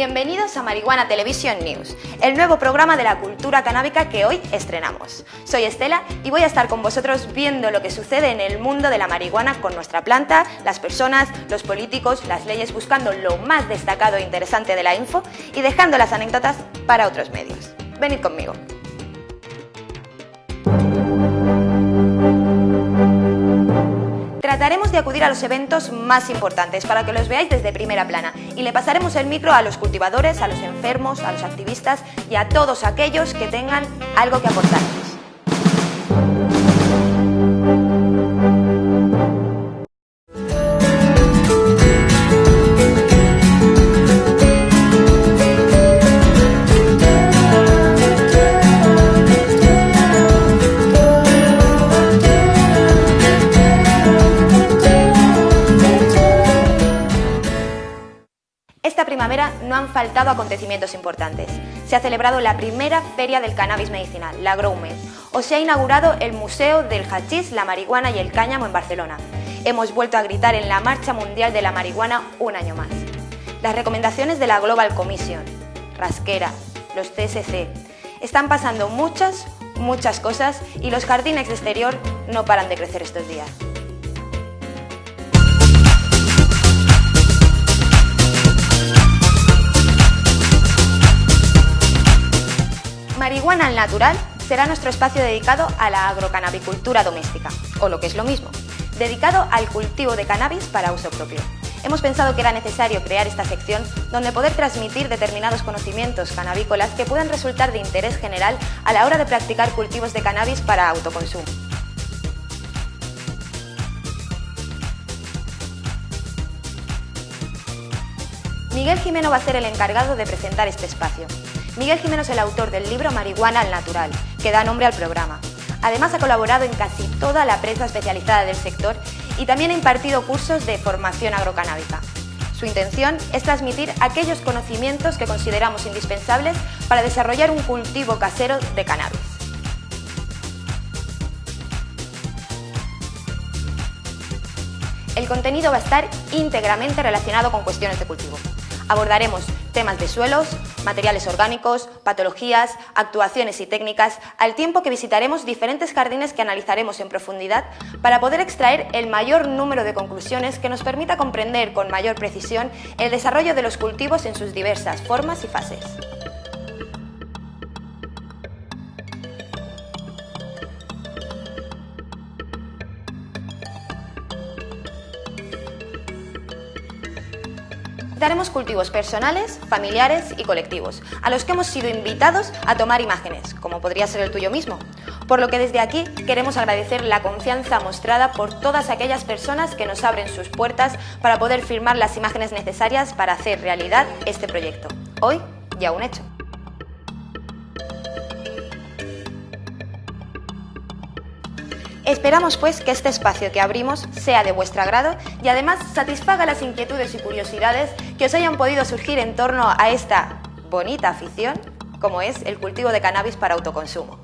Bienvenidos a Marihuana Television News, el nuevo programa de la cultura canábica que hoy estrenamos. Soy Estela y voy a estar con vosotros viendo lo que sucede en el mundo de la marihuana con nuestra planta, las personas, los políticos, las leyes, buscando lo más destacado e interesante de la info y dejando las anécdotas para otros medios. Venid conmigo. Trataremos de acudir a los eventos más importantes para que los veáis desde primera plana y le pasaremos el micro a los cultivadores, a los enfermos, a los activistas y a todos aquellos que tengan algo que aportarnos. Faltado acontecimientos importantes. Se ha celebrado la primera feria del cannabis medicinal, la GrowMed, o se ha inaugurado el Museo del Hachís, la Marihuana y el Cáñamo en Barcelona. Hemos vuelto a gritar en la Marcha Mundial de la Marihuana un año más. Las recomendaciones de la Global Commission, Rasquera, los CSC, están pasando muchas, muchas cosas y los jardines de exterior no paran de crecer estos días. Marihuana al Natural será nuestro espacio dedicado a la agrocanabicultura doméstica, o lo que es lo mismo, dedicado al cultivo de cannabis para uso propio. Hemos pensado que era necesario crear esta sección donde poder transmitir determinados conocimientos cannabícolas que puedan resultar de interés general a la hora de practicar cultivos de cannabis para autoconsumo. Miguel Jimeno va a ser el encargado de presentar este espacio. Miguel Jimeno es el autor del libro Marihuana al Natural, que da nombre al programa. Además ha colaborado en casi toda la prensa especializada del sector y también ha impartido cursos de formación agrocanábica. Su intención es transmitir aquellos conocimientos que consideramos indispensables para desarrollar un cultivo casero de cannabis. El contenido va a estar íntegramente relacionado con cuestiones de cultivo. Abordaremos temas de suelos, materiales orgánicos, patologías, actuaciones y técnicas, al tiempo que visitaremos diferentes jardines que analizaremos en profundidad para poder extraer el mayor número de conclusiones que nos permita comprender con mayor precisión el desarrollo de los cultivos en sus diversas formas y fases. Daremos cultivos personales, familiares y colectivos, a los que hemos sido invitados a tomar imágenes, como podría ser el tuyo mismo. Por lo que desde aquí queremos agradecer la confianza mostrada por todas aquellas personas que nos abren sus puertas para poder firmar las imágenes necesarias para hacer realidad este proyecto. Hoy ya un hecho. Esperamos pues que este espacio que abrimos sea de vuestro agrado y además satisfaga las inquietudes y curiosidades que os hayan podido surgir en torno a esta bonita afición como es el cultivo de cannabis para autoconsumo.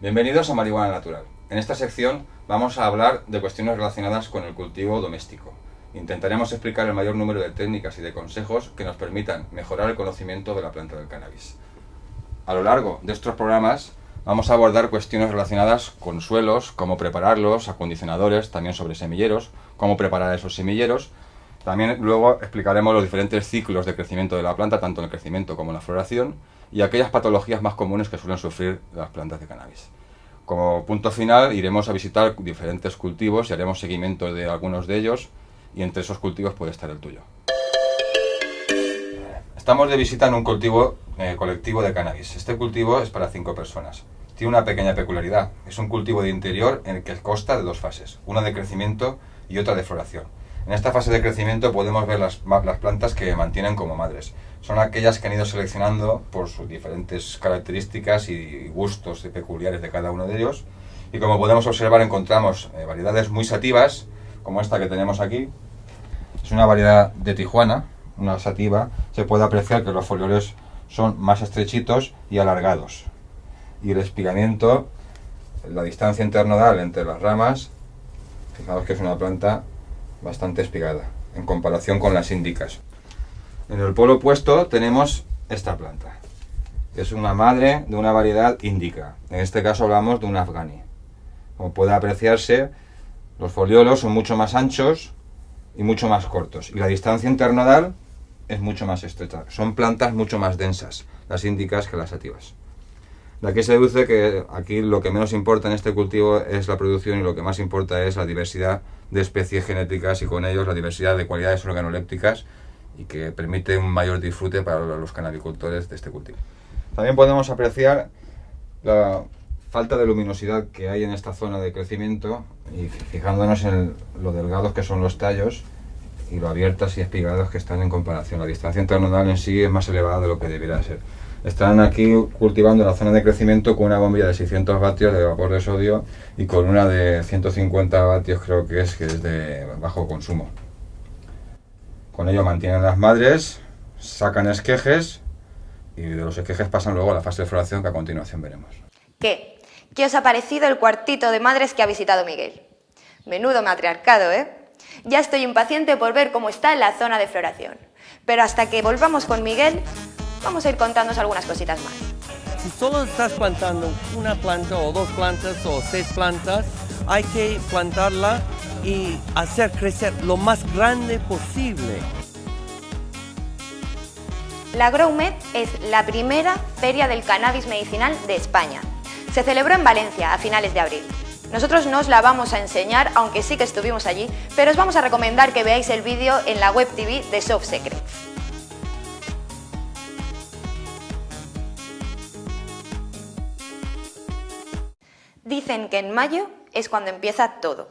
Bienvenidos a Marihuana Natural. En esta sección vamos a hablar de cuestiones relacionadas con el cultivo doméstico. Intentaremos explicar el mayor número de técnicas y de consejos que nos permitan mejorar el conocimiento de la planta del cannabis. A lo largo de estos programas Vamos a abordar cuestiones relacionadas con suelos, cómo prepararlos, acondicionadores, también sobre semilleros, cómo preparar esos semilleros. También luego explicaremos los diferentes ciclos de crecimiento de la planta, tanto en el crecimiento como en la floración, y aquellas patologías más comunes que suelen sufrir las plantas de cannabis. Como punto final iremos a visitar diferentes cultivos y haremos seguimiento de algunos de ellos, y entre esos cultivos puede estar el tuyo. Estamos de visita en un cultivo eh, colectivo de cannabis. Este cultivo es para cinco personas tiene una pequeña peculiaridad. Es un cultivo de interior en el que consta de dos fases, una de crecimiento y otra de floración. En esta fase de crecimiento podemos ver las, plantas que mantienen como madres. Son aquellas que han ido seleccionando por sus diferentes características y gustos peculiares de cada uno de ellos. Y como podemos observar encontramos eh, variedades muy sativas, como esta que tenemos aquí. Es una variedad de Tijuana, una sativa. Se puede apreciar que los folioles son más estrechitos y alargados y el espigamiento, la distancia internodal entre las ramas, fijaos que es una planta bastante espigada. en comparación con las índicas. En el polo opuesto tenemos esta planta, que es una madre de una variedad índica. En este caso hablamos de un afgani. Como puede apreciarse, los foliolos son mucho más anchos y mucho más cortos. Y la distancia internodal es mucho más estrecha. Son plantas mucho más densas, las índicas que las sativas. De aquí se deduce que aquí lo que menos importa en este cultivo es la producción y lo que más importa es la diversidad de especies genéticas y con ellos la diversidad de cualidades organolépticas y que permite un mayor disfrute para los canabicultores de este cultivo. También podemos apreciar la falta de luminosidad que hay en esta zona de crecimiento y fijándonos en lo delgados que son los tallos y lo abiertas y espigados que están en comparación. La distancia internodal en sí es más elevada de lo que debería ser. Están aquí cultivando la zona de crecimiento con una bombilla de 600 vatios de vapor de sodio y con una de 150 vatios creo que es, que es de bajo consumo. Con ello mantienen las madres, sacan esquejes y de los esquejes pasan luego a la fase de floración que a continuación veremos. ¿Qué? ¿Qué os ha parecido el cuartito de madres que ha visitado Miguel? Menudo matriarcado, ¿eh? Ya estoy impaciente por ver cómo está la zona de floración. Pero hasta que volvamos con Miguel, vamos a ir contándonos algunas cositas más. Si solo estás plantando una planta o dos plantas o seis plantas, hay que plantarla y hacer crecer lo más grande posible. La GrowMed es la primera feria del cannabis medicinal de España. Se celebró en Valencia a finales de abril. Nosotros no os la vamos a enseñar, aunque sí que estuvimos allí, pero os vamos a recomendar que veáis el vídeo en la web TV de Soft Secrets. Dicen que en mayo es cuando empieza todo,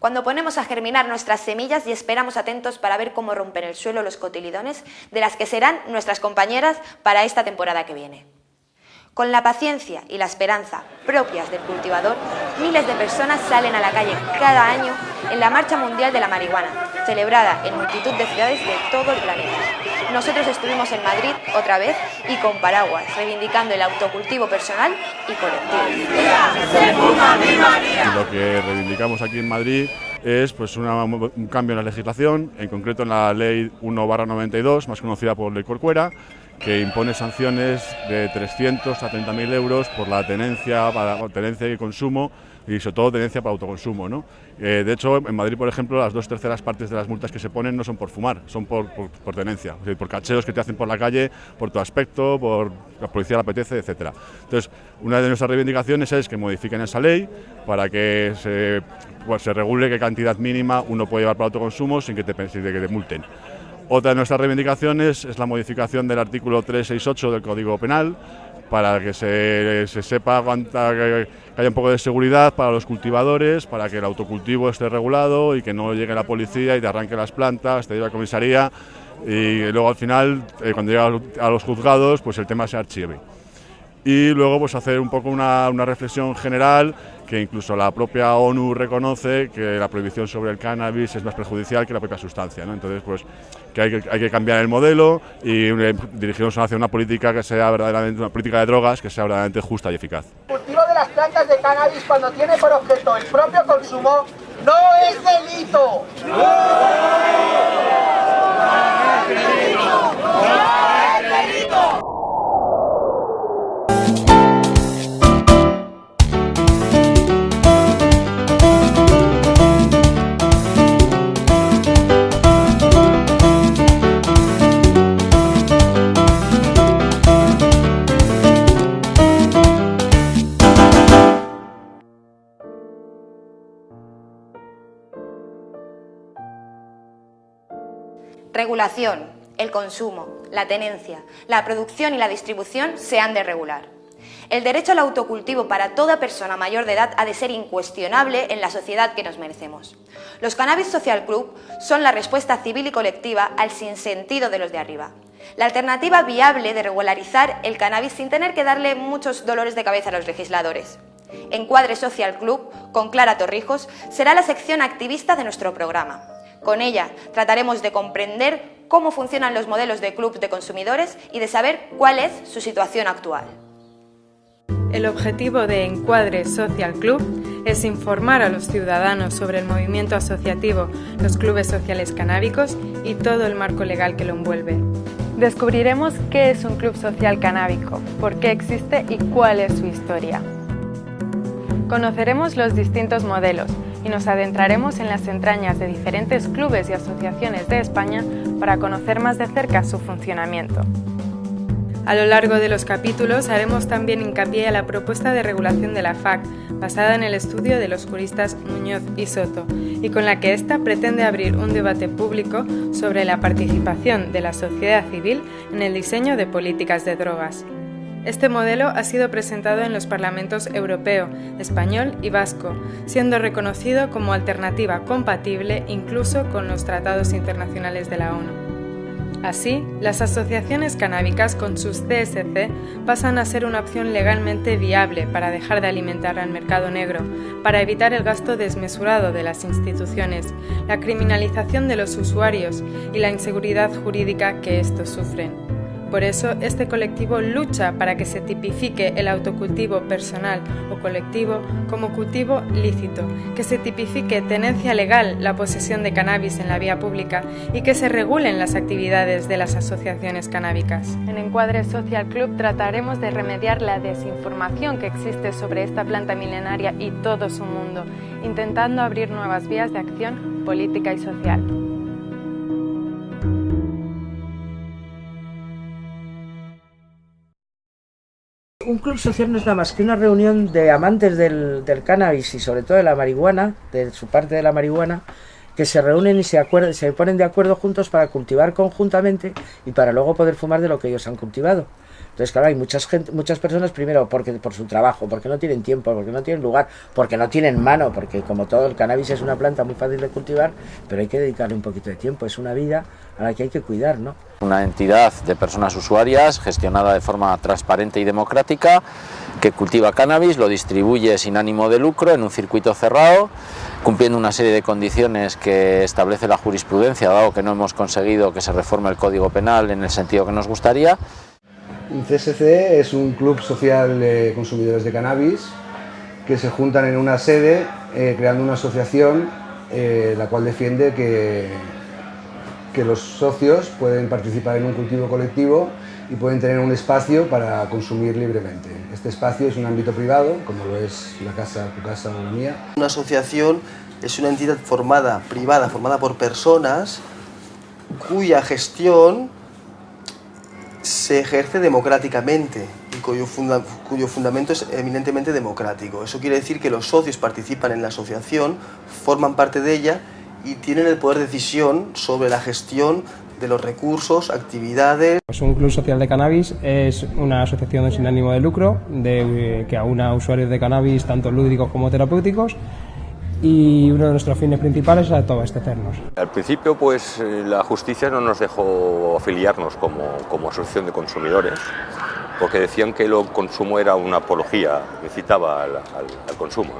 cuando ponemos a germinar nuestras semillas y esperamos atentos para ver cómo rompen el suelo los cotilidones de las que serán nuestras compañeras para esta temporada que viene. Con la paciencia y la esperanza propias del cultivador, miles de personas salen a la calle cada año en la Marcha Mundial de la Marihuana, celebrada en multitud de ciudades de todo el planeta. Nosotros estuvimos en Madrid otra vez y con paraguas, reivindicando el autocultivo personal y colectivo. Lo que reivindicamos aquí en Madrid es pues, un cambio en la legislación, en concreto en la Ley 1-92, más conocida por Ley Corcuera, que impone sanciones de 300 a 30.000 euros por la tenencia, para, tenencia y consumo y sobre todo tenencia para autoconsumo. ¿no? Eh, de hecho, en Madrid, por ejemplo, las dos terceras partes de las multas que se ponen no son por fumar, son por, por, tenencia, por cacheos que te hacen por la calle, por tu aspecto, por la policía le apetece, etc. Entonces, una de nuestras reivindicaciones es que modifiquen esa ley para que se, pues, se regule qué cantidad mínima uno puede llevar para autoconsumo sin que te, sin que te multen. Otra de nuestras reivindicaciones es la modificación del artículo 368 del Código Penal para que se, sepa que haya un poco de seguridad para los cultivadores, para que el autocultivo esté regulado y que no llegue la policía y te arranque las plantas, te lleve a comisaría y luego al final, eh, cuando llega a los juzgados, pues el tema se archive. Y luego pues hacer un poco una, una reflexión general que incluso la propia ONU reconoce que la prohibición sobre el cannabis es más perjudicial que la propia sustancia. ¿no? Entonces, pues que hay, que hay, que cambiar el modelo y eh, dirigirnos hacia una política que sea verdaderamente una política de drogas que sea verdaderamente justa y eficaz. El cultivo de las plantas de cannabis cuando tiene por objeto el propio consumo no es delito. ¡No! ¡No El consumo, la tenencia, la producción y la distribución se han de regular. El derecho al autocultivo para toda persona mayor de edad ha de ser incuestionable en la sociedad que nos merecemos. Los Cannabis Social Club son la respuesta civil y colectiva al sinsentido de los de arriba. La alternativa viable de regularizar el cannabis sin tener que darle muchos dolores de cabeza a los legisladores. Encuadre Social Club, con Clara Torrijos, será la sección activista de nuestro programa. Con ella trataremos de comprender cómo funcionan los modelos de club de consumidores y de saber cuál es su situación actual. El objetivo de Encuadre Social Club es informar a los ciudadanos sobre el movimiento asociativo, los clubes sociales canábicos y todo el marco legal que lo envuelve. Descubriremos qué es un club social canábico, por qué existe y cuál es su historia. Conoceremos los distintos modelos y nos adentraremos en las entrañas de diferentes clubes y asociaciones de España para conocer más de cerca su funcionamiento. A lo largo de los capítulos haremos también hincapié a la propuesta de regulación de la FAC, basada en el estudio de los juristas Muñoz y Soto, y con la que ésta pretende abrir un debate público sobre la participación de la sociedad civil en el diseño de políticas de drogas. Este modelo ha sido presentado en los parlamentos europeo, español y vasco, siendo reconocido como alternativa compatible incluso con los tratados internacionales de la ONU. Así, las asociaciones canábicas con sus CSC pasan a ser una opción legalmente viable para dejar de alimentar al mercado negro, para evitar el gasto desmesurado de las instituciones, la criminalización de los usuarios y la inseguridad jurídica que estos sufren. Por eso, este colectivo lucha para que se tipifique el autocultivo personal o colectivo como cultivo lícito, que se tipifique tenencia legal la posesión de cannabis en la vía pública y que se regulen las actividades de las asociaciones canábicas. En Encuadre Social Club trataremos de remediar la desinformación que existe sobre esta planta milenaria y todo su mundo, intentando abrir nuevas vías de acción política y social. Un club social no es nada más que una reunión de amantes del, cannabis y sobre todo de la marihuana, de su parte de la marihuana, que se reúnen y se, se ponen de acuerdo juntos para cultivar conjuntamente y para luego poder fumar de lo que ellos han cultivado. Entonces, claro, hay muchas, gente, muchas personas, primero, porque por su trabajo, porque no tienen tiempo, porque no tienen lugar, porque no tienen mano, porque como todo el cannabis es una planta muy fácil de cultivar, pero hay que dedicarle un poquito de tiempo, es una vida a la que hay que cuidar, ¿no? Una entidad de personas usuarias gestionada de forma transparente y democrática que cultiva cannabis, lo distribuye sin ánimo de lucro en un circuito cerrado, cumpliendo una serie de condiciones que establece la jurisprudencia, dado que no hemos conseguido que se reforme el Código Penal en el sentido que nos gustaría. CSC es un club social de consumidores de cannabis que se juntan en una sede eh, creando una asociación eh, la cual defiende que, que los socios pueden participar en un cultivo colectivo y pueden tener un espacio para consumir libremente. Este espacio es un ámbito privado, como lo es la casa, tu casa o la mía. Una asociación es una entidad formada, privada, formada por personas cuya gestión se ejerce democráticamente y cuyo, fundamento es eminentemente democrático. Eso quiere decir que los socios participan en la asociación, forman parte de ella y tienen el poder de decisión sobre la gestión de los recursos, actividades. Pues un club social de cannabis es una asociación sin ánimo de lucro de, que aúna usuarios de cannabis tanto lúdicos como terapéuticos y uno de nuestros fines principales es abastecernos. Al principio pues eh, la justicia no nos dejó afiliarnos como, como asociación de consumidores porque decían que el consumo era una apología, incitaba al, al, consumo.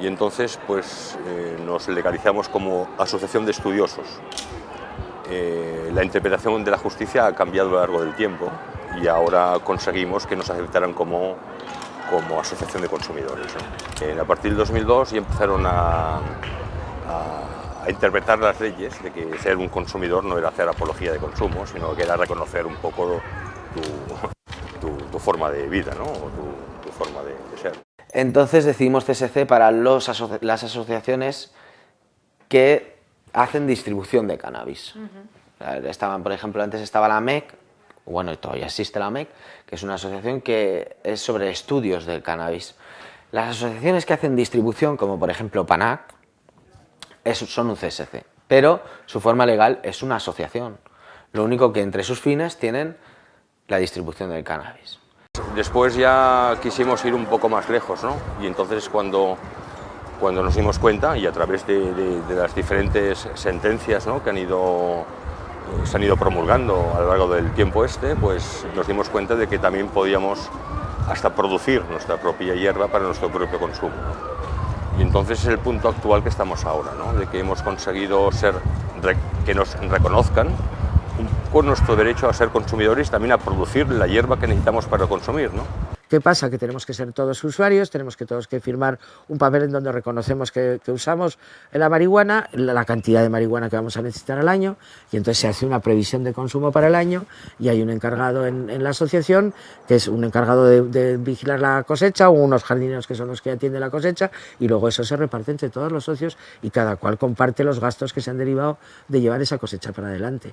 Y entonces pues eh, nos legalizamos como asociación de estudiosos. Eh, la interpretación de la justicia ha cambiado a lo largo del tiempo y ahora conseguimos que nos aceptaran como como asociación de consumidores. a partir del 2002 ya empezaron a, interpretar las leyes de que ser un consumidor no era hacer apología de consumo, sino que era reconocer un poco tu, forma de vida, ¿no? o tu, forma de, ser. Entonces decidimos CSC para los las asociaciones que hacen distribución de cannabis. Estaban, por ejemplo, antes estaba la MEC, bueno, todavía existe la MEC, que es una asociación que es sobre estudios del cannabis. Las asociaciones que hacen distribución, como por ejemplo PANAC, son un CSC, pero su forma legal es una asociación. Lo único que entre sus fines tienen la distribución del cannabis. Después ya quisimos ir un poco más lejos, ¿no? Y entonces cuando, cuando nos dimos cuenta, y a través de, de las diferentes sentencias ¿no? que han ido se han ido promulgando a lo largo del tiempo este, pues nos dimos cuenta de que también podíamos hasta producir nuestra propia hierba para nuestro propio consumo. Y entonces es el punto actual que estamos ahora, ¿no? de que hemos conseguido ser, que nos reconozcan con nuestro derecho a ser consumidores y también a producir la hierba que necesitamos para consumir. ¿no? ¿Qué pasa? Que tenemos que ser todos usuarios, tenemos que todos que firmar un papel en donde reconocemos que, usamos la marihuana, la, cantidad de marihuana que vamos a necesitar al año, y entonces se hace una previsión de consumo para el año y hay un encargado en, la asociación que es un encargado de, vigilar la cosecha o unos jardineros que son los que atienden la cosecha y luego eso se reparte entre todos los socios y cada cual comparte los gastos que se han derivado de llevar esa cosecha para adelante.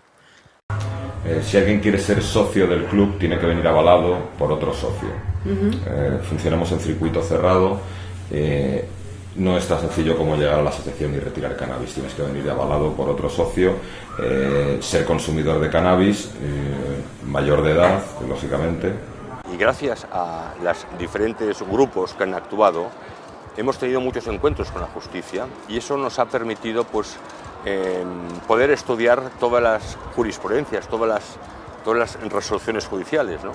Eh, si alguien quiere ser socio del club, tiene que venir avalado por otro socio. Eh, funcionamos en circuito cerrado. Eh, no es tan sencillo como llegar a la asociación y retirar cannabis. Tienes que venir avalado por otro socio, ser consumidor de cannabis, mayor de edad, lógicamente. Y gracias a los diferentes grupos que han actuado, hemos tenido muchos encuentros con la justicia y eso nos ha permitido pues, poder estudiar todas las jurisprudencias, todas las, todas las resoluciones judiciales. ¿no?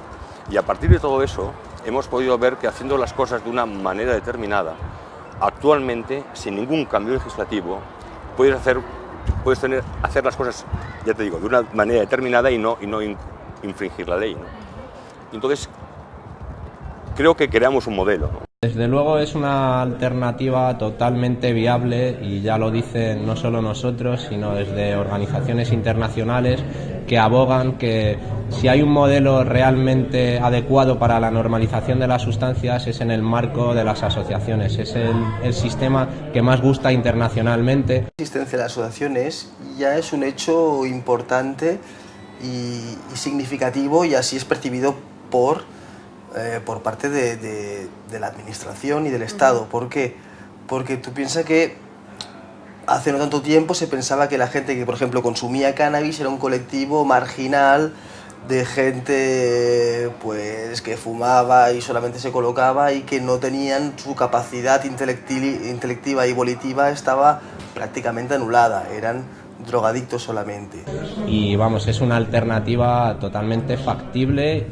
Y a partir de todo eso hemos podido ver que haciendo las cosas de una manera determinada, actualmente, sin ningún cambio legislativo, puedes hacer, puedes tener, hacer las cosas, ya te digo, de una manera determinada y no, y no infringir la ley. ¿no? Entonces, creo que creamos un modelo. Desde luego es una alternativa totalmente viable y ya lo dicen no solo nosotros, sino desde organizaciones internacionales que abogan que si hay un modelo realmente adecuado para la normalización de las sustancias es en el marco de las asociaciones, es el, sistema que más gusta internacionalmente. La existencia de las asociaciones ya es un hecho importante y significativo y así es percibido por eh, por parte de, la administración y del Estado. ¿Por qué? Porque tú piensas que hace no tanto tiempo se pensaba que la gente que, por ejemplo, consumía cannabis era un colectivo marginal de gente pues que fumaba y solamente se colocaba y que no tenían su capacidad intelectiva y volitiva estaba prácticamente anulada, eran drogadictos solamente. Y vamos, es una alternativa totalmente factible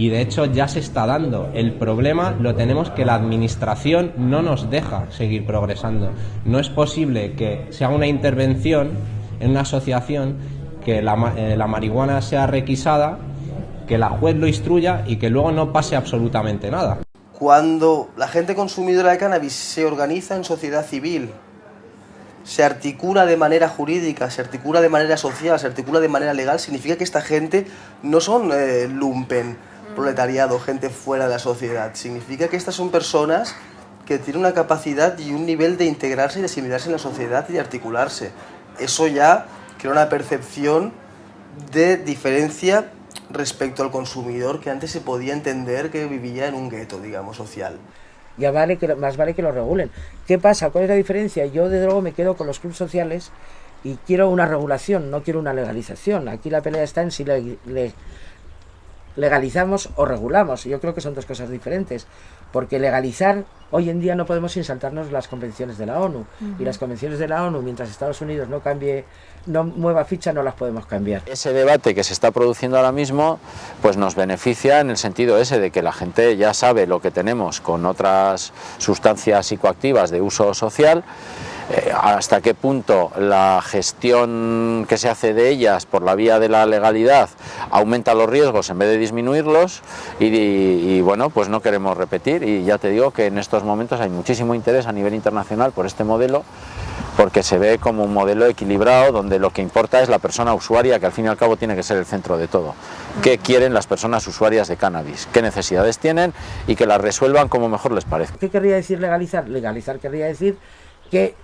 y de hecho ya se está dando. El problema lo tenemos que la administración no nos deja seguir progresando. No es posible que se haga una intervención en una asociación, que la, eh, la marihuana sea requisada, que la juez lo instruya y que luego no pase absolutamente nada. Cuando la gente consumidora de cannabis se organiza en sociedad civil, se articula de manera jurídica, se articula de manera social, se articula de manera legal, significa que esta gente no son eh, lumpen, proletariado, gente fuera de la sociedad. Significa que estas son personas que tienen una capacidad y un nivel de integrarse y de asimilarse en la sociedad y de articularse. Eso ya crea una percepción de diferencia respecto al consumidor que antes se podía entender que vivía en un gueto, digamos, social. Ya vale que, más vale que lo regulen. ¿Qué pasa? ¿Cuál es la diferencia? Yo de luego me quedo con los clubes sociales y quiero una regulación, no quiero una legalización. Aquí la pelea está en si le, legalizamos o regulamos. Yo creo que son dos cosas diferentes, porque legalizar hoy en día no podemos insaltarnos las convenciones de la ONU y las convenciones de la ONU mientras Estados Unidos no cambie no mueva ficha no las podemos cambiar. Ese debate que se está produciendo ahora mismo pues nos beneficia en el sentido ese de que la gente ya sabe lo que tenemos con otras sustancias psicoactivas de uso social hasta qué punto la gestión que se hace de ellas por la vía de la legalidad aumenta los riesgos en vez de disminuirlos y, bueno, pues no queremos repetir y ya te digo que en estos momentos hay muchísimo interés a nivel internacional por este modelo porque se ve como un modelo equilibrado donde lo que importa es la persona usuaria que al fin y al cabo tiene que ser el centro de todo. ¿Qué quieren las personas usuarias de cannabis? ¿Qué necesidades tienen? Y que las resuelvan como mejor les parezca. ¿Qué querría decir legalizar? Legalizar querría decir que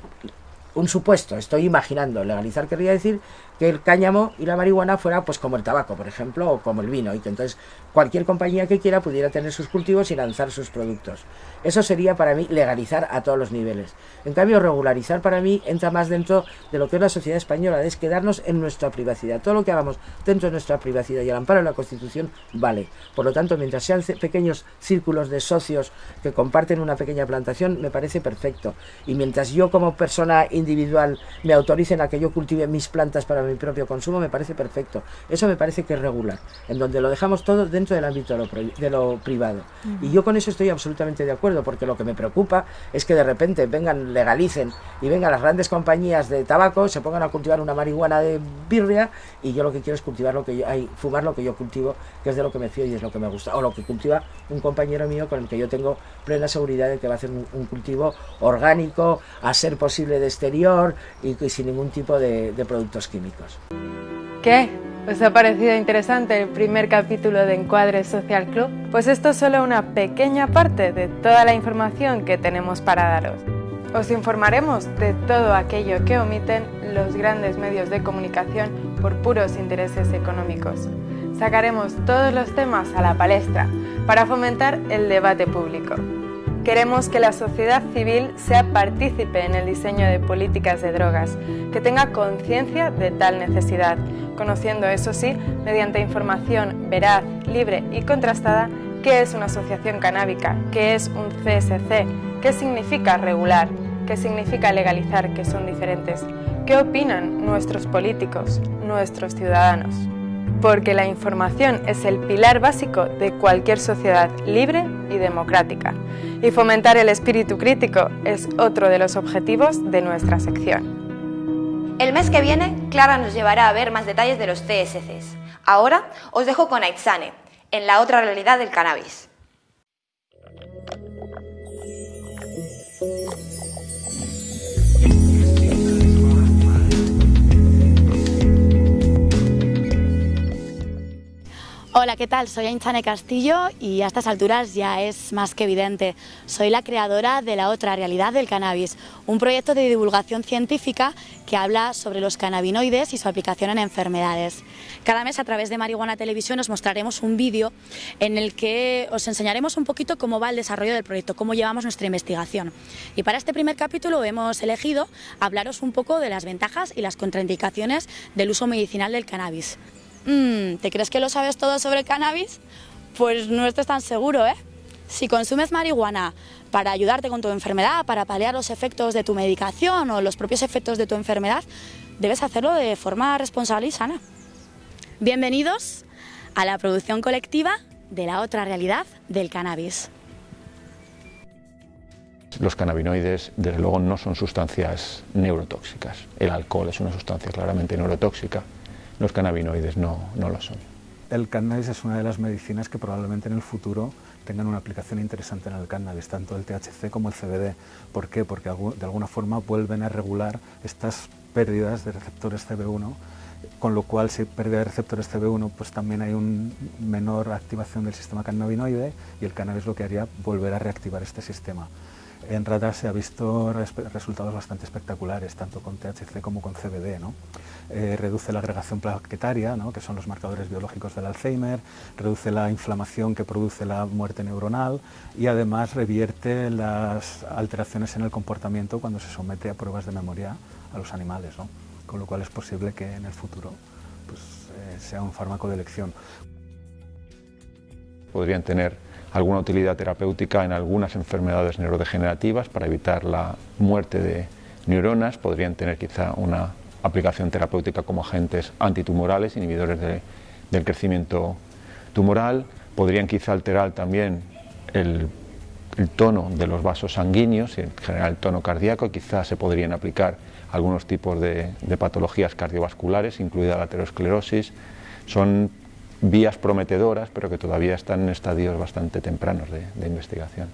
un supuesto, estoy imaginando, legalizar querría decir que el cáñamo y la marihuana fuera pues como el tabaco, por ejemplo, o como el vino, y que entonces cualquier compañía que quiera pudiera tener sus cultivos y lanzar sus productos. Eso sería para mí legalizar a todos los niveles. En cambio, regularizar para mí entra más dentro de lo que es la sociedad española, es quedarnos en nuestra privacidad. Todo lo que hagamos dentro de nuestra privacidad y al amparo de la Constitución vale. Por lo tanto, mientras sean pequeños círculos de socios que comparten una pequeña plantación, me parece perfecto. Y mientras yo como persona individual me autoricen a que yo cultive mis plantas para mi propio consumo me parece perfecto. Eso me parece que es regular, en donde lo dejamos todo dentro del ámbito de lo, privado. Y yo con eso estoy absolutamente de acuerdo, porque lo que me preocupa es que de repente vengan, legalicen y vengan las grandes compañías de tabaco, se pongan a cultivar una marihuana de birria y yo lo que quiero es cultivar lo que yo, hay, fumar lo que yo cultivo, que es de lo que me fío y es lo que me gusta, o lo que cultiva un compañero mío con el que yo tengo plena seguridad de que va a hacer un, cultivo orgánico, a ser posible de exterior y, sin ningún tipo de, de productos químicos. ¿Qué? ¿Os ha parecido interesante el primer capítulo de Encuadre Social Club? Pues esto es solo una pequeña parte de toda la información que tenemos para daros. Os informaremos de todo aquello que omiten los grandes medios de comunicación por puros intereses económicos. Sacaremos todos los temas a la palestra para fomentar el debate público. Queremos que la sociedad civil sea partícipe en el diseño de políticas de drogas, que tenga conciencia de tal necesidad, conociendo, eso sí, mediante información veraz, libre y contrastada, qué es una asociación canábica, qué es un CSC, qué significa regular, qué significa legalizar, que son diferentes, qué opinan nuestros políticos, nuestros ciudadanos. Porque la información es el pilar básico de cualquier sociedad libre y democrática, y fomentar el espíritu crítico es otro de los objetivos de nuestra sección. El mes que viene, Clara nos llevará a ver más detalles de los CSCs. Ahora os dejo con Aitzane, en la otra realidad del cannabis. Hola, ¿qué tal? Soy Ainchane Castillo y a estas alturas ya es más que evidente. Soy la creadora de La Otra Realidad del Cannabis, un proyecto de divulgación científica que habla sobre los cannabinoides y su aplicación en enfermedades. Cada mes a través de Marihuana Televisión os mostraremos un vídeo en el que os enseñaremos un poquito cómo va el desarrollo del proyecto, cómo llevamos nuestra investigación. Y para este primer capítulo hemos elegido hablaros un poco de las ventajas y las contraindicaciones del uso medicinal del cannabis. Mm, ¿te crees que lo sabes todo sobre el cannabis? Pues no estés tan seguro, ¿eh? Si consumes marihuana para ayudarte con tu enfermedad, para paliar los efectos de tu medicación o los propios efectos de tu enfermedad, debes hacerlo de forma responsable y sana. Bienvenidos a la producción colectiva de la otra realidad del cannabis. Los cannabinoides, desde luego, no son sustancias neurotóxicas. El alcohol es una sustancia claramente neurotóxica los cannabinoides no, no lo son. El cannabis es una de las medicinas que probablemente en el futuro tengan una aplicación interesante en el cannabis, tanto el THC como el CBD. ¿Por qué? Porque de alguna forma vuelven a regular estas pérdidas de receptores CB1, con lo cual si hay pérdida de receptores CB1, pues también hay una menor activación del sistema cannabinoide y el cannabis lo que haría volver a reactivar este sistema. En ratas se ha visto resultados bastante espectaculares, tanto con THC como con CBD. ¿no? Eh, reduce la agregación plaquetaria, ¿no? que son los marcadores biológicos del Alzheimer, reduce la inflamación que produce la muerte neuronal y además revierte las alteraciones en el comportamiento cuando se somete a pruebas de memoria a los animales, con lo cual es posible que en el futuro pues, eh, sea un fármaco de elección. Podrían tener alguna utilidad terapéutica en algunas enfermedades neurodegenerativas para evitar la muerte de neuronas, podrían tener quizá una aplicación terapéutica como agentes antitumorales, inhibidores del crecimiento tumoral, podrían quizá alterar también el, tono de los vasos sanguíneos y en general el tono cardíaco, quizá se podrían aplicar algunos tipos de, patologías cardiovasculares, incluida la aterosclerosis. Son vías prometedoras, pero que todavía están en estadios bastante tempranos de, investigación.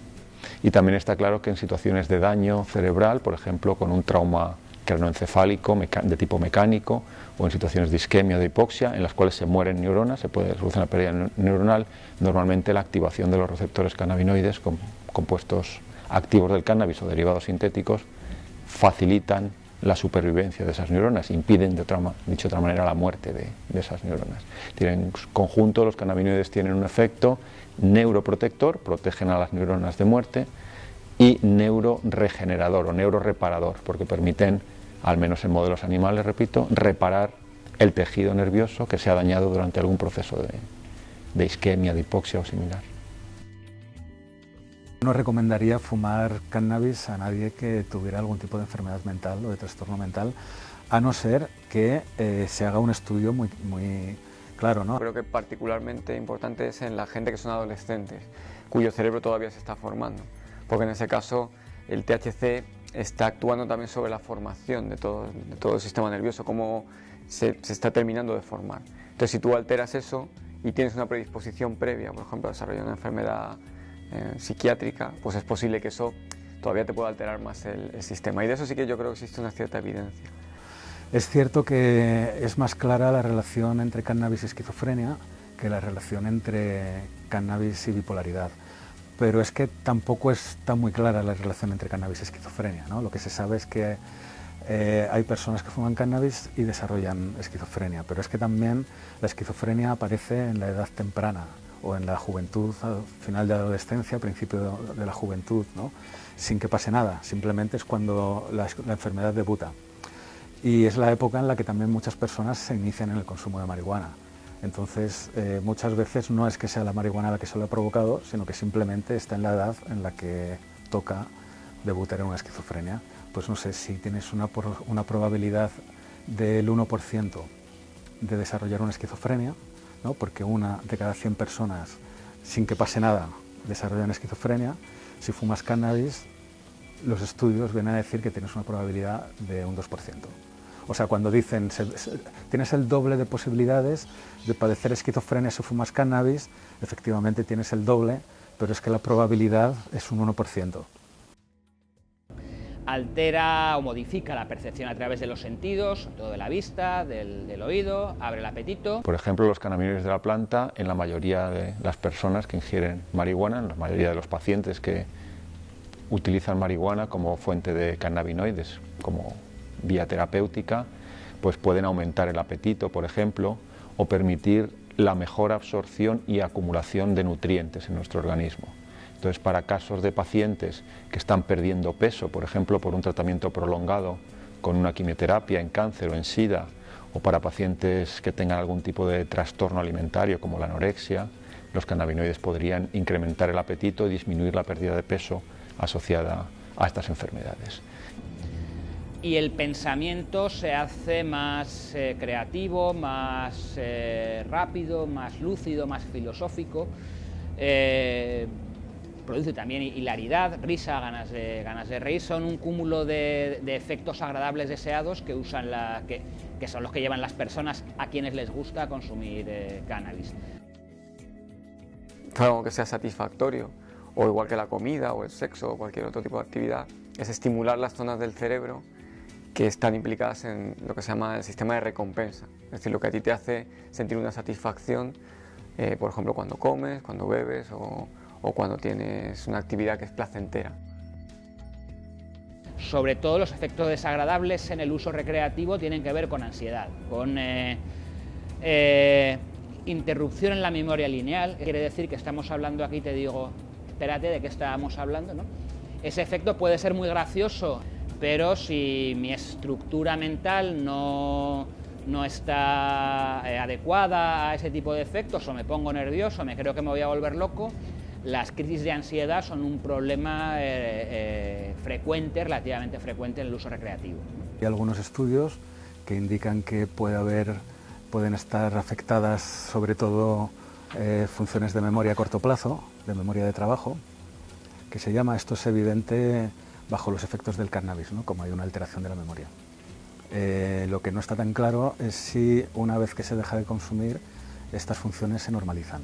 Y también está claro que en situaciones de daño cerebral, por ejemplo, con un trauma cranoencefálico de tipo mecánico o en situaciones de isquemia o de hipoxia en las cuales se mueren neuronas, se puede solucionar pérdida neuronal, normalmente la activación de los receptores cannabinoides con compuestos activos del cannabis o derivados sintéticos facilitan la supervivencia de esas neuronas, impiden, de otra, dicho de otra manera, la muerte de, esas neuronas. En conjunto, los cannabinoides tienen un efecto neuroprotector, protegen a las neuronas de muerte, y neuroregenerador o neuroreparador, porque permiten, al menos en modelos animales, repito, reparar el tejido nervioso que se ha dañado durante algún proceso de, de isquemia, de hipoxia o similar. No recomendaría fumar cannabis a nadie que tuviera algún tipo de enfermedad mental o de trastorno mental, a no ser que eh, se haga un estudio muy, muy claro. ¿no? Creo que particularmente importante es en la gente que son adolescentes, cuyo cerebro todavía se está formando, porque en ese caso el THC está actuando también sobre la formación de todo, todo el sistema nervioso, cómo se, se, está terminando de formar. Entonces, si tú alteras eso y tienes una predisposición previa, por ejemplo, a desarrollar una enfermedad eh, psiquiátrica, pues es posible que eso todavía te pueda alterar más el, el, sistema. Y de eso sí que yo creo que existe una cierta evidencia. Es cierto que es más clara la relación entre cannabis y esquizofrenia que la relación entre cannabis y bipolaridad pero es que tampoco está muy clara la relación entre cannabis y esquizofrenia. ¿no? Lo que se sabe es que eh, hay personas que fuman cannabis y desarrollan esquizofrenia, pero es que también la esquizofrenia aparece en la edad temprana o en la juventud, al final de la adolescencia, principio de la juventud, ¿no? sin que pase nada, simplemente es cuando la, la enfermedad debuta. Y es la época en la que también muchas personas se inician en el consumo de marihuana. Entonces, eh, muchas veces no es que sea la marihuana la que se lo ha provocado, sino que simplemente está en la edad en la que toca debutar en una esquizofrenia. Pues no sé, si tienes una, probabilidad del 1% de desarrollar una esquizofrenia, porque una de cada 100 personas, sin que pase nada, desarrollan esquizofrenia, si fumas cannabis, los estudios vienen a decir que tienes una probabilidad de un 2%. O sea, cuando dicen se, se, tienes el doble de posibilidades de padecer esquizofrenia si fumas cannabis, efectivamente tienes el doble, pero es que la probabilidad es un 1%. Altera o modifica la percepción a través de los sentidos, todo de la vista, del, del oído, abre el apetito. Por ejemplo, los cannabinoides de la planta, en la mayoría de las personas que ingieren marihuana, en la mayoría de los pacientes que utilizan marihuana como fuente de cannabinoides, como vía terapéutica, pues pueden aumentar el apetito, por ejemplo, o permitir la mejor absorción y acumulación de nutrientes en nuestro organismo. Entonces, para casos de pacientes que están perdiendo peso, por ejemplo, por un tratamiento prolongado con una quimioterapia en cáncer o en SIDA, o para pacientes que tengan algún tipo de trastorno alimentario como la anorexia, los cannabinoides podrían incrementar el apetito y disminuir la pérdida de peso asociada a estas enfermedades y el pensamiento se hace más eh, creativo, más eh, rápido, más lúcido, más filosófico. Eh, produce también hilaridad, risa, ganas de, ganas de reír, son un cúmulo de, efectos agradables deseados que, usan la, que, son los que llevan las personas a quienes les gusta consumir cannabis. Algo que sea satisfactorio, o igual que la comida o el sexo o cualquier otro tipo de actividad, es estimular las zonas del cerebro que están implicadas en lo que se llama el sistema de recompensa. Es decir, lo que a ti te hace sentir una satisfacción, eh, por ejemplo, cuando comes, cuando bebes o, cuando tienes una actividad que es placentera. Sobre todo los efectos desagradables en el uso recreativo tienen que ver con ansiedad, con eh, eh, interrupción en la memoria lineal. Quiere decir que estamos hablando aquí, te digo, espérate de qué estábamos hablando, ¿no? Ese efecto puede ser muy gracioso pero si mi estructura mental no, no está eh, adecuada a ese tipo de efectos o me pongo nervioso, me creo que me voy a volver loco, las crisis de ansiedad son un problema eh, eh, frecuente, relativamente frecuente en el uso recreativo. Hay algunos estudios que indican que puede haber, pueden estar afectadas sobre todo funciones de memoria a corto plazo, de memoria de trabajo, que se llama, esto es evidente bajo los efectos del cannabis, ¿no? como hay una alteración de la memoria. Eh, lo que no está tan claro es si una vez que se deja de consumir, estas funciones se normalizan.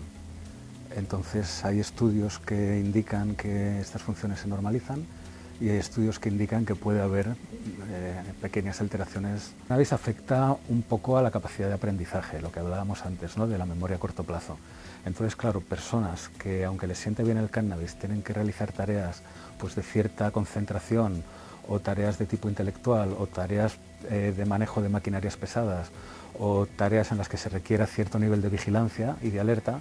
Entonces hay estudios que indican que estas funciones se normalizan y hay estudios que indican que puede haber eh, pequeñas alteraciones. El cannabis afecta un poco a la capacidad de aprendizaje, lo que hablábamos antes, ¿no? de la memoria a corto plazo. Entonces, claro, personas que aunque les siente bien el cannabis tienen que realizar tareas pues, de cierta concentración o tareas de tipo intelectual o tareas eh, de manejo de maquinarias pesadas o tareas en las que se requiera cierto nivel de vigilancia y de alerta,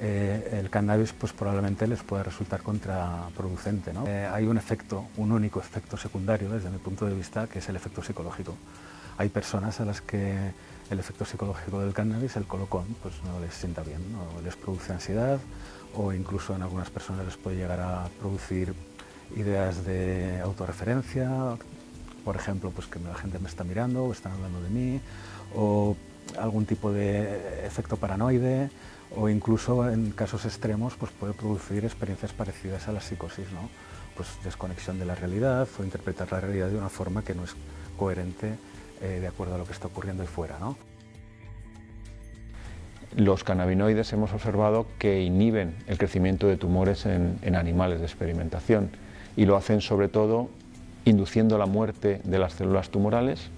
eh, el cannabis pues, probablemente les pueda resultar contraproducente. ¿no? Eh, hay un efecto, un único efecto secundario desde mi punto de vista, que es el efecto psicológico. Hay personas a las que el efecto psicológico del cannabis, el colocón, pues no les sienta bien, no les produce ansiedad o incluso en algunas personas les puede llegar a producir ideas de autorreferencia, por ejemplo, pues que la gente me está mirando o están hablando de mí, o algún tipo de efecto paranoide, o incluso en casos extremos pues puede producir experiencias parecidas a la psicosis, ¿no? pues desconexión de la realidad o interpretar la realidad de una forma que no es coherente eh, de acuerdo a lo que está ocurriendo ahí fuera. Los cannabinoides hemos observado que inhiben el crecimiento de tumores en animales de experimentación y lo hacen sobre todo induciendo la muerte de las células tumorales,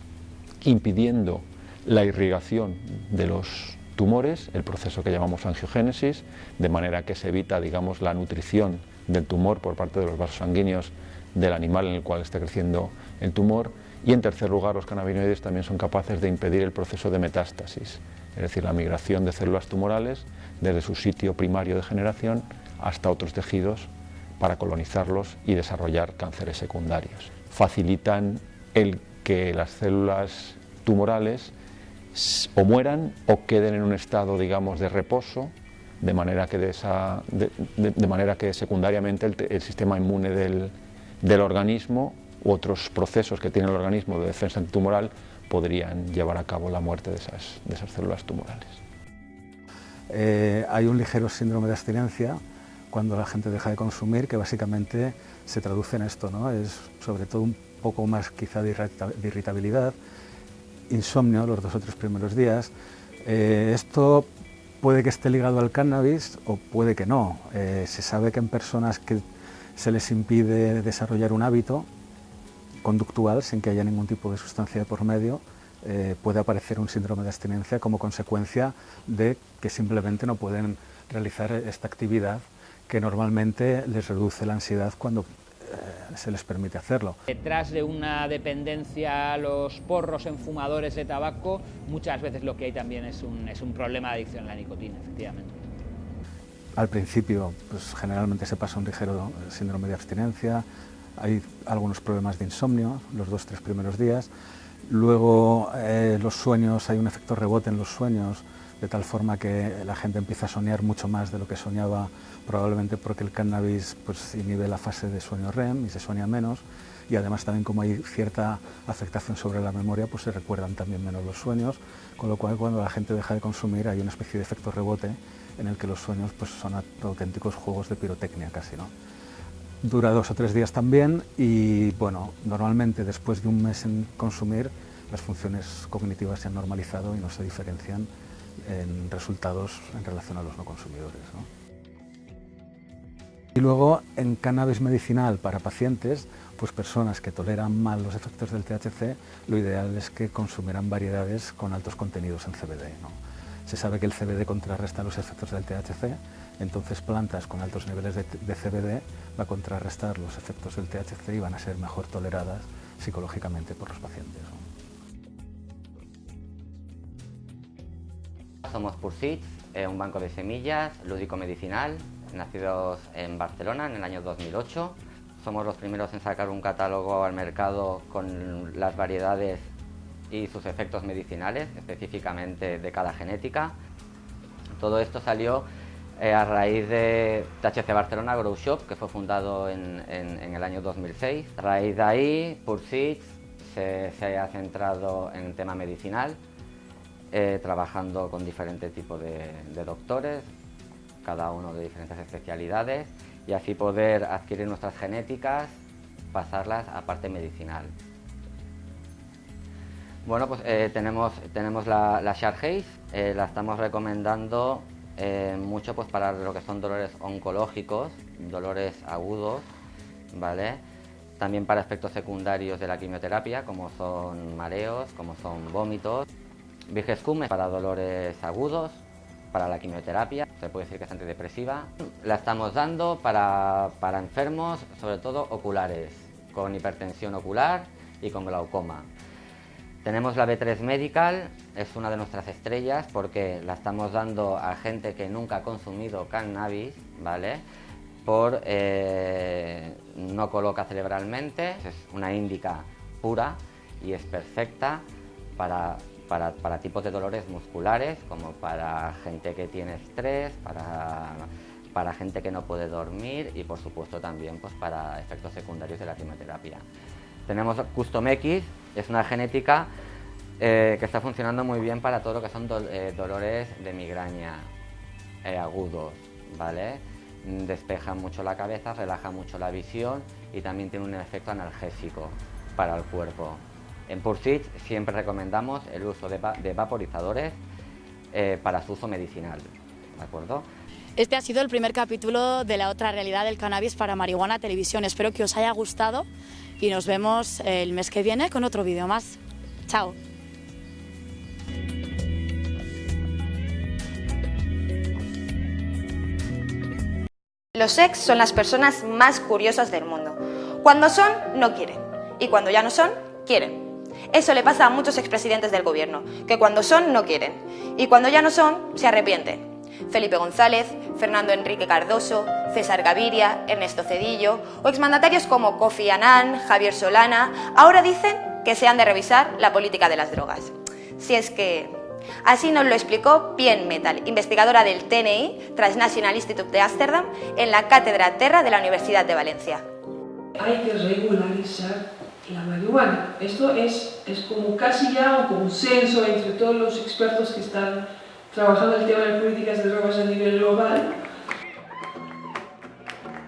impidiendo la irrigación de los tumores, el proceso que llamamos angiogénesis, de manera que se evita digamos, la nutrición del tumor por parte de los vasos sanguíneos del animal en el cual está creciendo el tumor. Y en tercer lugar, los cannabinoides también son capaces de impedir el proceso de metástasis, es decir, la migración de células tumorales desde su sitio primario de generación hasta otros tejidos para colonizarlos y desarrollar cánceres secundarios. Facilitan el que las células tumorales o mueran o queden en un estado, digamos, de reposo, de manera que, de esa, de, manera que secundariamente el, sistema inmune del, del, organismo u otros procesos que tiene el organismo de defensa antitumoral podrían llevar a cabo la muerte de esas, esas células tumorales. Eh, hay un ligero síndrome de abstinencia cuando la gente deja de consumir, que básicamente se traduce en esto, es sobre todo un poco más quizá de irritabilidad, insomnio los dos o tres primeros días. Eh, esto puede que esté ligado al cannabis o puede que no. Eh, se sabe que en personas que se les impide desarrollar un hábito conductual sin que haya ningún tipo de sustancia por medio, eh, puede aparecer un síndrome de abstinencia como consecuencia de que simplemente no pueden realizar esta actividad que normalmente les reduce la ansiedad cuando eh, se les permite hacerlo. Detrás de una dependencia a los porros en fumadores de tabaco, muchas veces lo que hay también es un, es un problema de adicción a la nicotina, efectivamente. Al principio, pues generalmente se pasa un ligero síndrome de abstinencia, hay algunos problemas de insomnio los dos tres primeros días, luego eh, los sueños, hay un efecto rebote en los sueños, de tal forma que la gente empieza a soñar mucho más de lo que soñaba, probablemente porque el cannabis pues, inhibe la fase de sueño REM y se sueña menos, y además también como hay cierta afectación sobre la memoria, pues se recuerdan también menos los sueños, con lo cual cuando la gente deja de consumir hay una especie de efecto rebote en el que los sueños pues, son auténticos juegos de pirotecnia casi. ¿no? Dura dos o tres días también y bueno, normalmente después de un mes en consumir las funciones cognitivas se han normalizado y no se diferencian en resultados en relación a los no consumidores. Y luego en cannabis medicinal para pacientes, pues personas que toleran mal los efectos del THC, lo ideal es que consumieran variedades con altos contenidos en CBD. Se sabe que el CBD contrarresta los efectos del THC, entonces plantas con altos niveles de, CBD va a contrarrestar los efectos del THC y van a ser mejor toleradas psicológicamente por los pacientes. Somos Purseeds, eh, un banco de semillas lúdico-medicinal, nacidos en Barcelona en el año 2008. Somos los primeros en sacar un catálogo al mercado con las variedades y sus efectos medicinales, específicamente de cada genética. Todo esto salió eh, a raíz de THC Barcelona Grow Shop, que fue fundado en, el año 2006. A raíz de ahí, se, se ha centrado en el tema medicinal eh, trabajando con diferentes tipos de, doctores, cada uno de diferentes especialidades, y así poder adquirir nuestras genéticas, pasarlas a parte medicinal. Bueno, pues eh, tenemos, tenemos la, la eh, la estamos recomendando mucho pues, para lo que son dolores oncológicos, dolores agudos, ¿vale? También para efectos secundarios de la quimioterapia, como son mareos, como son vómitos. Vigescum para dolores agudos, para la quimioterapia, se puede decir que es antidepresiva. La estamos dando para, enfermos, sobre todo oculares, con hipertensión ocular y con glaucoma. Tenemos la B3 Medical, es una de nuestras estrellas porque la estamos dando a gente que nunca ha consumido cannabis, ¿vale? Por eh, no coloca cerebralmente, es una índica pura y es perfecta para para, tipos de dolores musculares, como para gente que tiene estrés, para para gente que no puede dormir y por supuesto también pues, para efectos secundarios de la quimioterapia. Tenemos Custom X, es una genética eh, que está funcionando muy bien para todo lo que son eh, dolores de migraña eh, agudos, ¿vale? Despeja mucho la cabeza, relaja mucho la visión y también tiene un efecto analgésico para el cuerpo. En Pursuit siempre recomendamos el uso de, de vaporizadores para su uso medicinal, ¿de acuerdo? Este ha sido el primer capítulo de la otra realidad del cannabis para Marihuana Televisión. Espero que os haya gustado y nos vemos el mes que viene con otro vídeo más. Chao. Los ex son las personas más curiosas del mundo. Cuando son, no quieren. Y cuando ya no son, quieren. Eso le pasa a muchos expresidentes del gobierno, que cuando son, no quieren. Y cuando ya no son, se arrepienten. Felipe González, Fernando Enrique Cardoso, César Gaviria, Ernesto Cedillo o exmandatarios como Kofi Annan, Javier Solana, ahora dicen que se han de revisar la política de las drogas. Si es que... Así nos lo explicó Pien Metal, investigadora del TNI, Transnational Institute de Ámsterdam, en la Cátedra Terra de la Universidad de Valencia. Hay que regularizar la marihuana. Esto es, es como casi ya un consenso entre todos los expertos que están trabajando el tema de políticas de drogas a nivel global.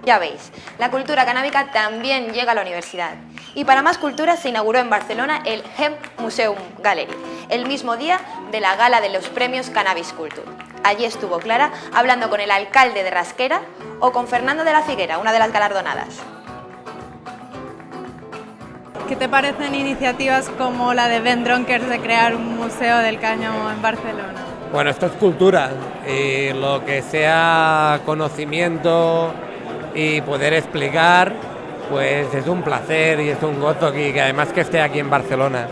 Ya veis, la cultura canábica también llega a la universidad. Y para más cultura se inauguró en Barcelona el Hemp Museum Gallery, el mismo día de la gala de los premios Cannabis Culture. Allí estuvo Clara hablando con el alcalde de Rasquera o con Fernando de la Figuera, una de las galardonadas. ¿Qué te parecen iniciativas como la de Ben Dronkers de crear un museo del cáñamo en Barcelona? Bueno, esto es cultura y lo que sea conocimiento y poder explicar, pues es un placer y es un gozo aquí, que además que esté aquí en Barcelona.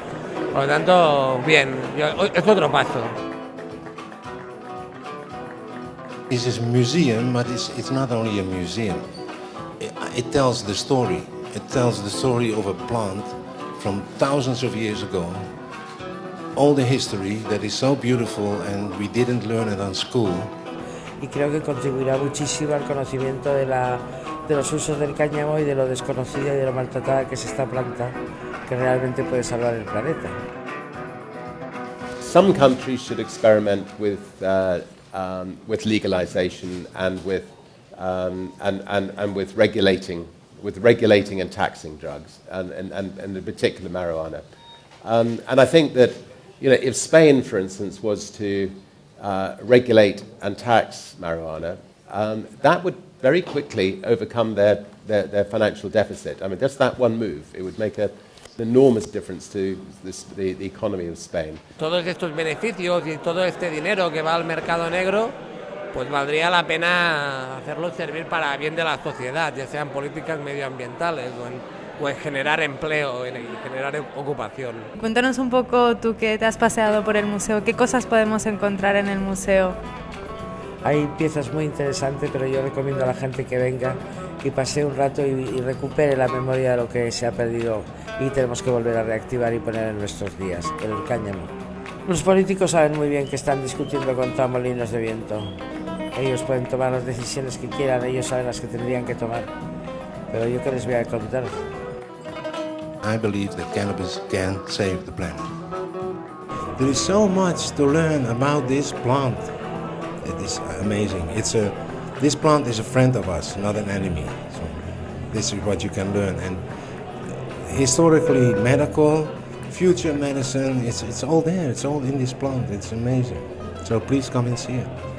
Por lo tanto, bien, es otro paso. This is a museum, but it's, it's not only a museum. It, it tells the story. It tells the story of a plant from thousands of years ago all the history that is so beautiful and we didn't learn it on school. Y creo que contribuirá muchísimo al conocimiento de, la, de los usos del cáñamo y de lo desconocido y de lo maltratada que es esta planta que realmente puede salvar el planeta. Some countries should experiment with, uh, um, with legalization and with, um, and, and, and with regulating with regulating and taxing drugs, and, and, and, and in particular marijuana. Um, and I think that you know, if Spain, for instance, was to uh, regulate and tax marijuana, um, that would very quickly overcome their, their, their, financial deficit. I mean, just that one move, it would make a, an enormous difference to this, the, the economy of Spain. Todos estos beneficios y todo este dinero que va al mercado negro, pues valdría la pena hacerlo servir para bien de la sociedad, ya sean políticas medioambientales o en pues generar empleo y generar ocupación. Cuéntanos un poco tú que te has paseado por el museo, ¿qué cosas podemos encontrar en el museo? Hay piezas muy interesantes, pero yo recomiendo a la gente que venga y pase un rato y, recupere la memoria de lo que se ha perdido y tenemos que volver a reactivar y poner en nuestros días, el cáñamo. Los políticos saben muy bien que están discutiendo contra molinos de viento. Ellos pueden tomar las decisiones que quieran, ellos saben las que tendrían que tomar. Pero yo que les voy a contar. I believe that cannabis can save the planet. There is so much to learn about this plant. It is amazing. It's a, this plant is a friend of us, not an enemy. So this is what you can learn. And historically, medical, future medicine, it's, it's all there. It's all in this plant. It's amazing. So please come and see it.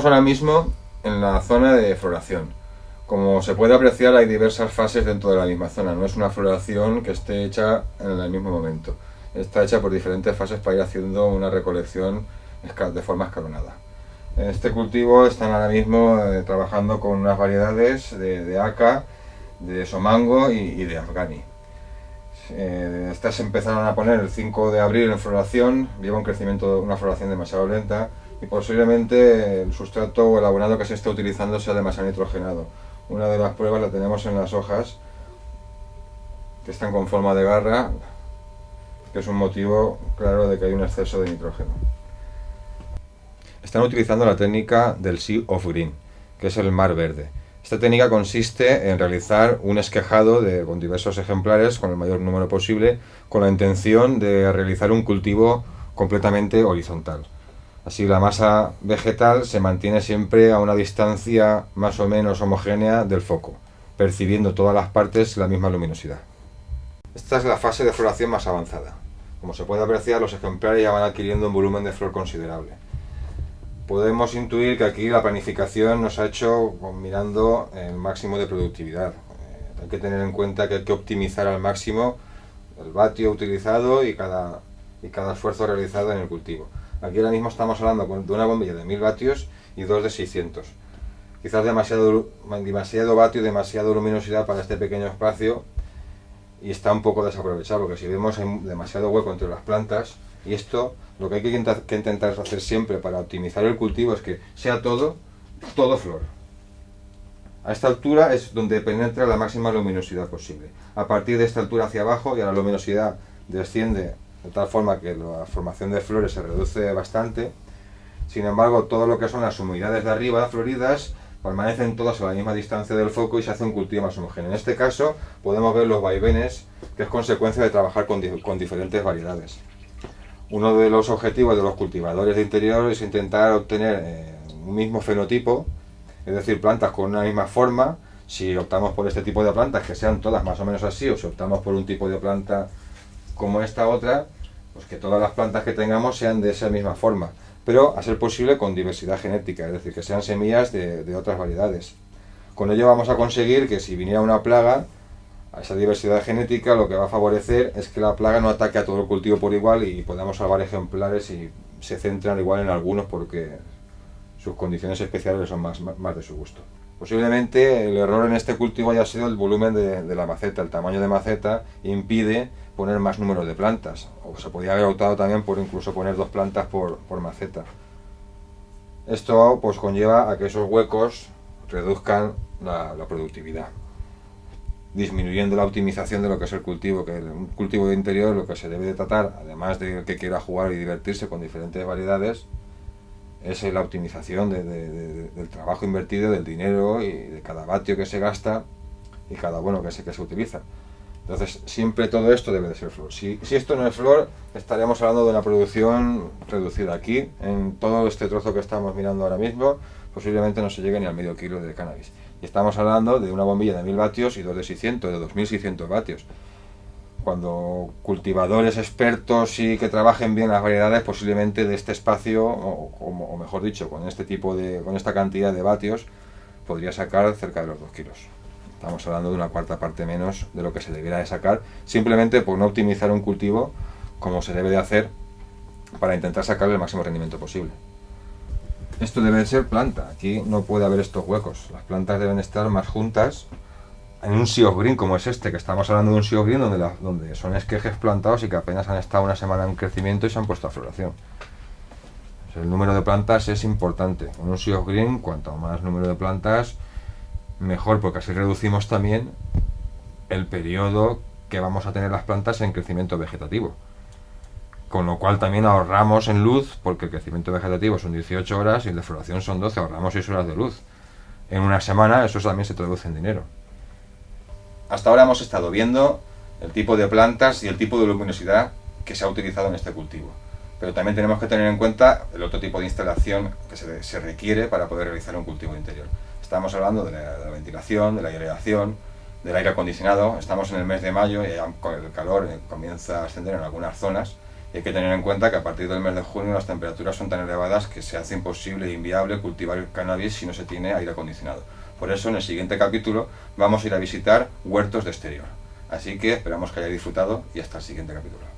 Estamos ahora mismo en la zona de floración. Como se puede apreciar hay diversas fases dentro de la misma zona, no es una floración que esté hecha en el mismo momento. Está hecha por diferentes fases para ir haciendo una recolección de forma escalonada. En este cultivo están ahora mismo eh, trabajando con unas variedades de, de aca, de somango y, de afgani. Eh, estas empezaron a poner el 5 de abril en floración, lleva un crecimiento, una floración demasiado lenta, y posiblemente el sustrato o el abonado que se esté utilizando sea demasiado nitrogenado. Una de las pruebas la tenemos en las hojas que están con forma de garra, que es un motivo claro de que hay un exceso de nitrógeno. Están utilizando la técnica del Sea of Green, que es el mar verde. Esta técnica consiste en realizar un esquejado de, con diversos ejemplares, con el mayor número posible, con la intención de realizar un cultivo completamente horizontal. Así la masa vegetal se mantiene siempre a una distancia más o menos homogénea del foco, percibiendo todas las partes la misma luminosidad. Esta es la fase de floración más avanzada. Como se puede apreciar, los ejemplares ya van adquiriendo un volumen de flor considerable. Podemos intuir que aquí la planificación nos ha hecho mirando el máximo de productividad. Eh, hay que tener en cuenta que hay que optimizar al máximo el vatio utilizado y cada, y cada esfuerzo realizado en el cultivo. Aquí ahora mismo estamos hablando de una bombilla de 1000 vatios y dos de 600. Quizás demasiado, demasiado vatio y demasiada luminosidad para este pequeño espacio y está un poco desaprovechado porque si vemos hay demasiado hueco entre las plantas y esto lo que hay que intentar, que intentar hacer siempre para optimizar el cultivo es que sea todo, todo flor. A esta altura es donde penetra la máxima luminosidad posible. A partir de esta altura hacia abajo ya la luminosidad desciende de tal forma que la formación de flores se reduce bastante. Sin embargo, todo lo que son las humedades de arriba floridas permanecen todas a la misma distancia del foco y se hace un cultivo más homogéneo. En este caso podemos ver los vaivenes, que es consecuencia de trabajar con, con diferentes variedades. Uno de los objetivos de los cultivadores de interior es intentar obtener eh, un mismo fenotipo, es decir, plantas con una misma forma. Si optamos por este tipo de plantas, que sean todas más o menos así, o si optamos por un tipo de planta como esta otra, pues que todas las plantas que tengamos sean de esa misma forma, pero a ser posible con diversidad genética, es decir, que sean semillas de, otras variedades. Con ello vamos a conseguir que si viniera una plaga, a esa diversidad genética lo que va a favorecer es que la plaga no ataque a todo el cultivo por igual y podamos salvar ejemplares y se centran igual en algunos porque sus condiciones especiales son más, más de su gusto. Posiblemente el error en este cultivo haya sido el volumen de, la maceta, el tamaño de maceta impide poner más número de plantas, o se podría haber optado también por incluso poner dos plantas por, maceta. Esto pues conlleva a que esos huecos reduzcan la, productividad, disminuyendo la optimización de lo que es el cultivo, que un cultivo de interior lo que se debe de tratar, además de que quiera jugar y divertirse con diferentes variedades, es la optimización del trabajo invertido, del dinero y de cada vatio que se gasta y cada bueno que se, que se utiliza. Entonces, siempre todo esto debe de ser flor. Si, esto no es flor, estaríamos hablando de una producción reducida. Aquí, en todo este trozo que estamos mirando ahora mismo, posiblemente no se llegue ni al medio kilo de cannabis. Y estamos hablando de una bombilla de 1000 vatios y dos de 600, de 2600 vatios cuando cultivadores expertos y que trabajen bien las variedades, posiblemente de este espacio, o, mejor dicho, con este tipo de, con esta cantidad de vatios, podría sacar cerca de los 2 kilos. Estamos hablando de una cuarta parte menos de lo que se debiera de sacar, simplemente por no optimizar un cultivo como se debe de hacer para intentar sacarle el máximo rendimiento posible. Esto debe de ser planta, aquí no puede haber estos huecos, las plantas deben estar más juntas en un Sea Green como es este, que estamos hablando de un Sea Green donde, donde son esquejes plantados y que apenas han estado una semana en crecimiento y se han puesto a floración. el número de plantas es importante. En un Sea Green, cuanto más número de plantas, mejor, porque así reducimos también el periodo que vamos a tener las plantas en crecimiento vegetativo. Con lo cual también ahorramos en luz, porque el crecimiento vegetativo son 18 horas y el de floración son 12, ahorramos 6 horas de luz. En una semana eso también se traduce en dinero. Hasta ahora hemos estado viendo el tipo de plantas y el tipo de luminosidad que se ha utilizado en este cultivo. Pero también tenemos que tener en cuenta el otro tipo de instalación que se, requiere para poder realizar un cultivo interior. Estamos hablando de la, ventilación, de la aireación, del aire acondicionado. Estamos en el mes de mayo y el calor eh, comienza a ascender en algunas zonas. Y hay que tener en cuenta que a partir del mes de junio las temperaturas son tan elevadas que se hace imposible e inviable cultivar cannabis si no se tiene aire acondicionado. Por eso en el siguiente capítulo vamos a ir a visitar huertos de exterior. Así que esperamos que haya disfrutado y hasta el siguiente capítulo.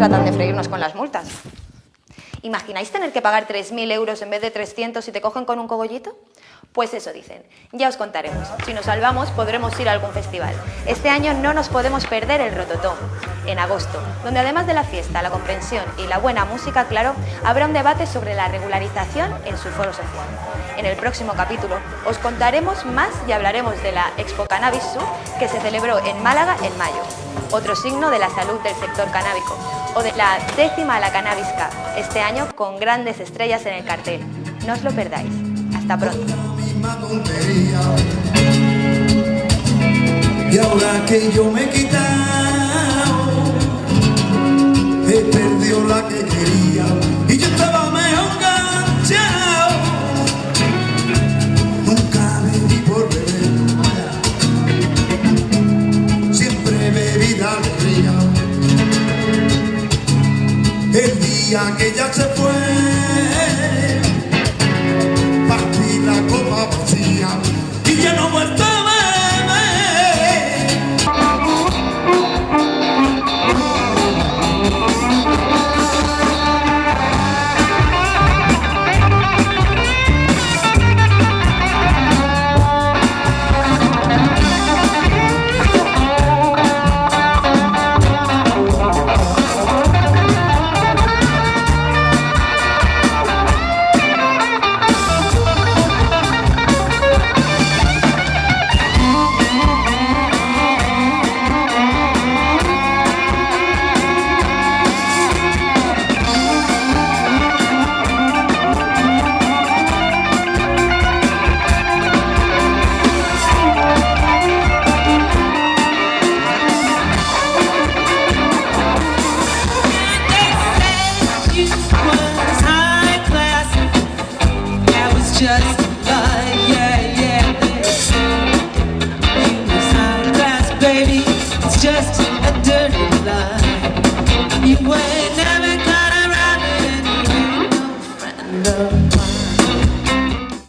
tratan de freírnos con las multas. ¿Imagináis tener que pagar 3.000 euros en vez de 300 si te cogen con un cogollito? Pues eso dicen. Ya os contaremos. Si nos salvamos, podremos ir a algún festival. Este año no nos podemos perder el Rototón, en agosto, donde además de la fiesta, la comprensión y la buena música, claro, habrá un debate sobre la regularización en su foro social. En el próximo capítulo os contaremos más y hablaremos de la Expo Cannabis Sur que se celebró en Málaga en mayo, otro signo de la salud del sector canábico, o de la décima La Cannabis Cup, este año con grandes estrellas en el cartel. No os lo perdáis. Hasta pronto. Y ahora que yo me he quitado, he perdido la que quería. Y yo estaba mejor enganchado. Nunca me di por beber. Siempre bebida alegría. El día que ya se